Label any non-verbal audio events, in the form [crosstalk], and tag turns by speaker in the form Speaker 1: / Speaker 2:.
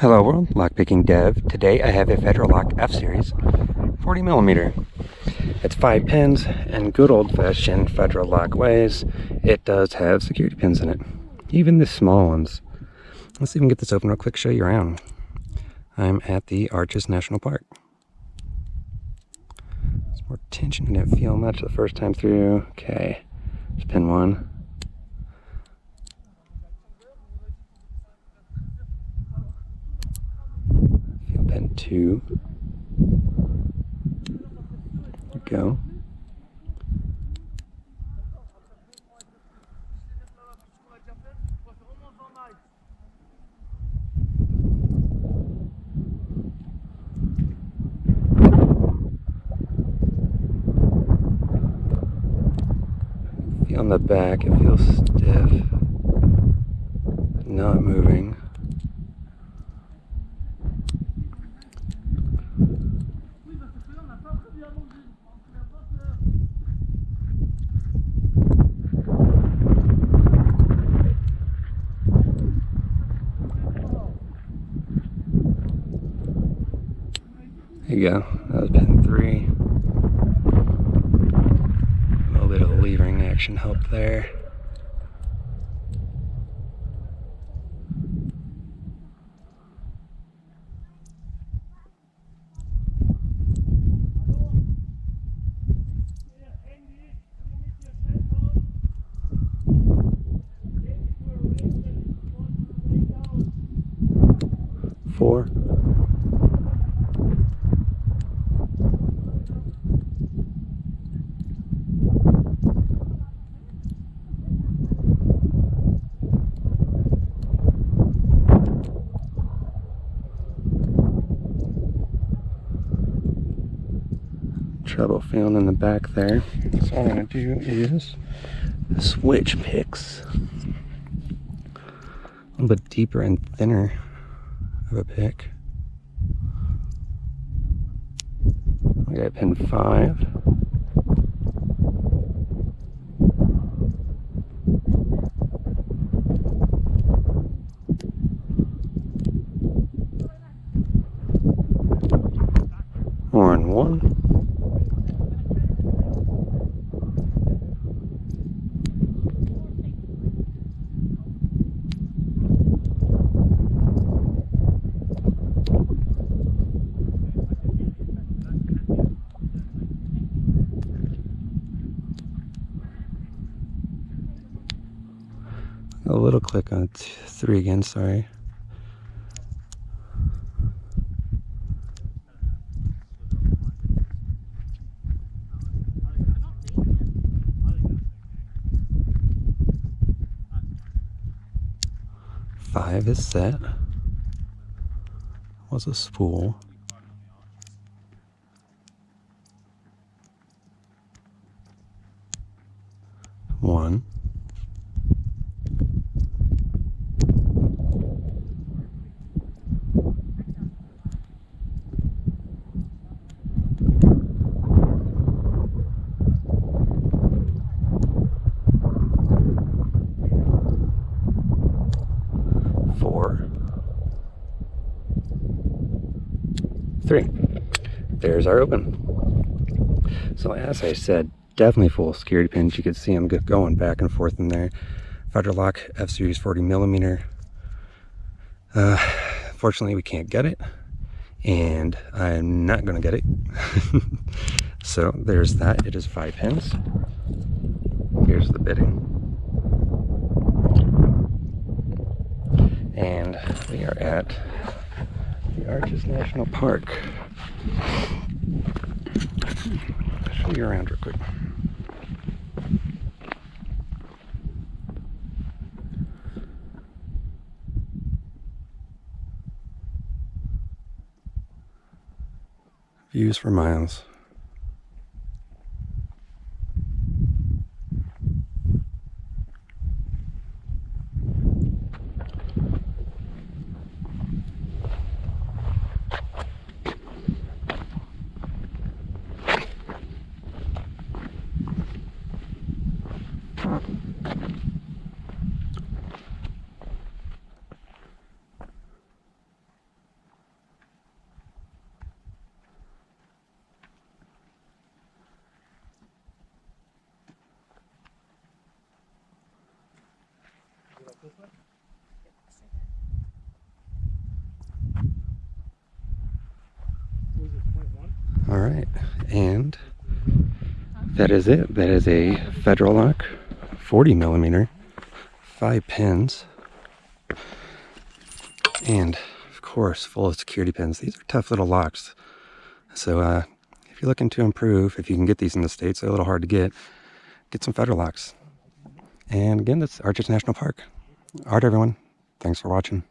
Speaker 1: Hello world, lockpicking dev. Today I have a Federal-Lock F-Series 40 millimeter. It's five pins and good old-fashioned Federal-Lock ways. It does have security pins in it, even the small ones. Let's can get this open real quick, show you around. I'm at the Arches National Park. There's more tension, I didn't feel much the first time through. Okay, there's pin one. pin two. Go. On the back, it feels stiff, not moving. There you go. That was pin three. A little bit of levering action help there. Four. Trouble feeling in the back there. So what I'm going to do is switch picks. A little bit deeper and thinner of a pick. I got pin five. Horn one. A little click on three again, sorry. Five is set. Was a spool. One. four, three. There's our open. So as I said, definitely full security pins. You can see them going back and forth in there. Federal-Lock F-Series 40 millimeter. Uh, fortunately, we can't get it, and I'm not going to get it. [laughs] so there's that. It is five pins. Here's the bidding. and we are at the Arches National Park. I'll show you around real quick. Views for miles. All right, and that is it. That is a Federal lock, 40 millimeter, five pins, and of course, full of security pins. These are tough little locks. So uh, if you're looking to improve, if you can get these in the States, they're a little hard to get, get some Federal locks. And again, that's Arches National Park. All right, everyone. Thanks for watching.